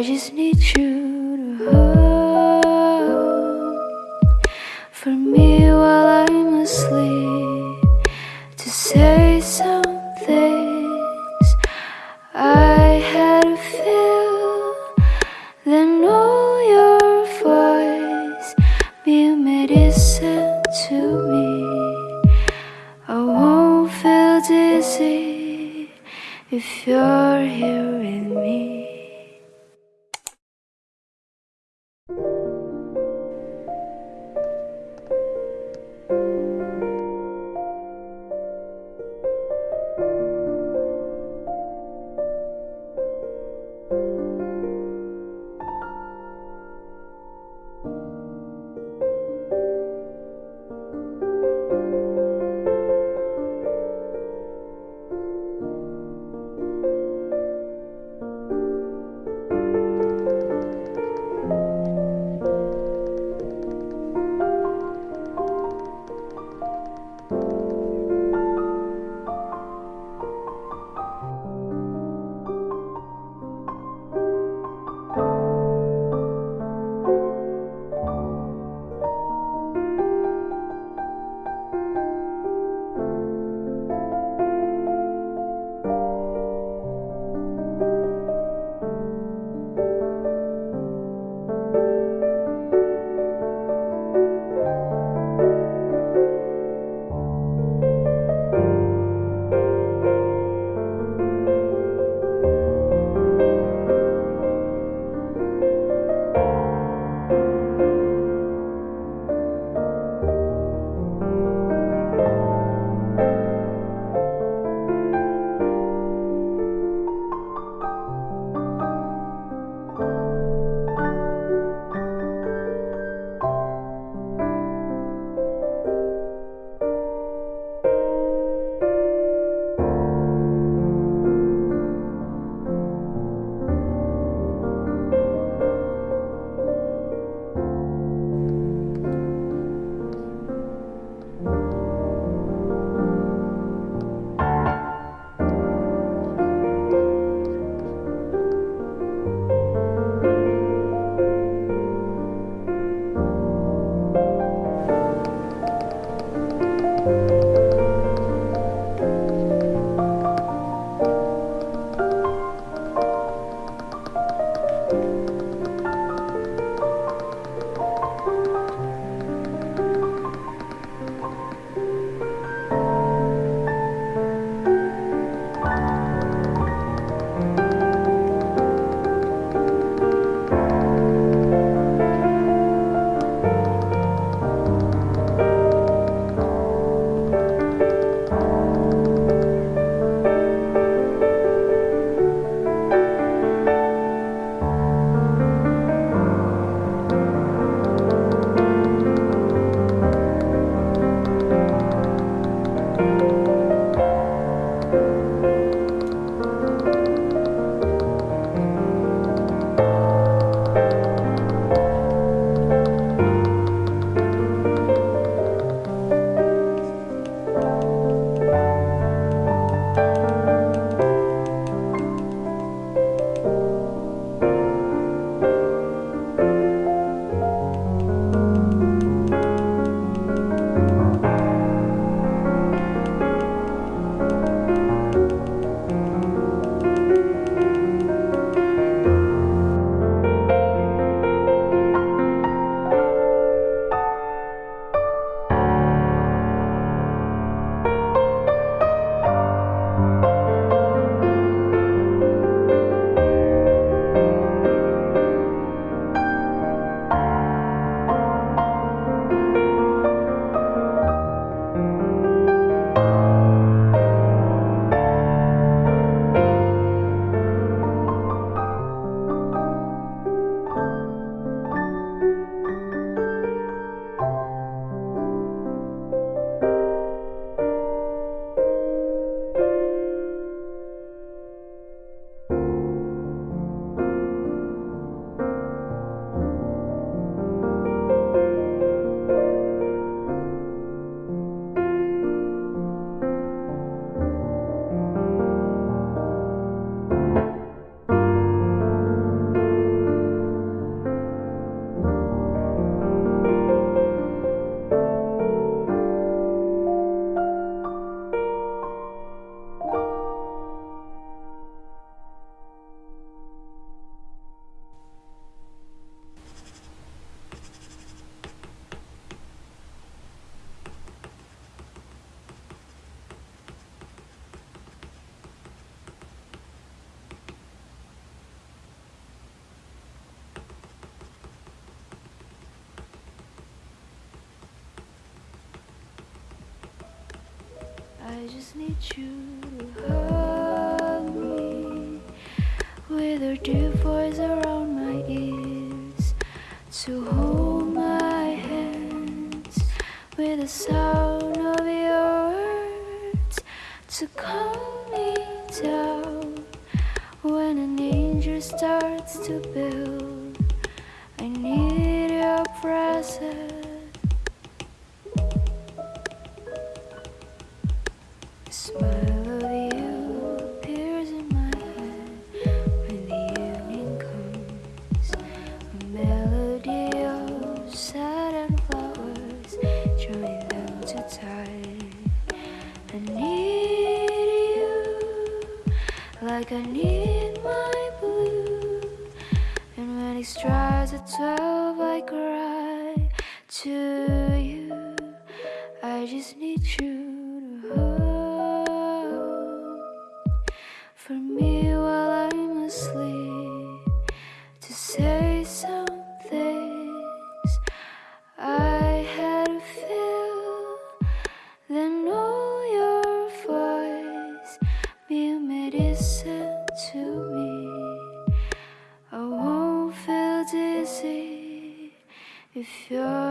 I just need you to hold for me while I'm asleep to say some things I had to feel. Then all your voice be a medicine to me. I won't feel dizzy if you're here with me. I just need you to hug me with your deep voice around my ears, to hold my hands with the sound of your words, to calm me down when an angel starts to build. I need your presence. Like I need my blue. And when it strikes at twelve, I cry to you. I just medicine to me. I won't feel dizzy if you're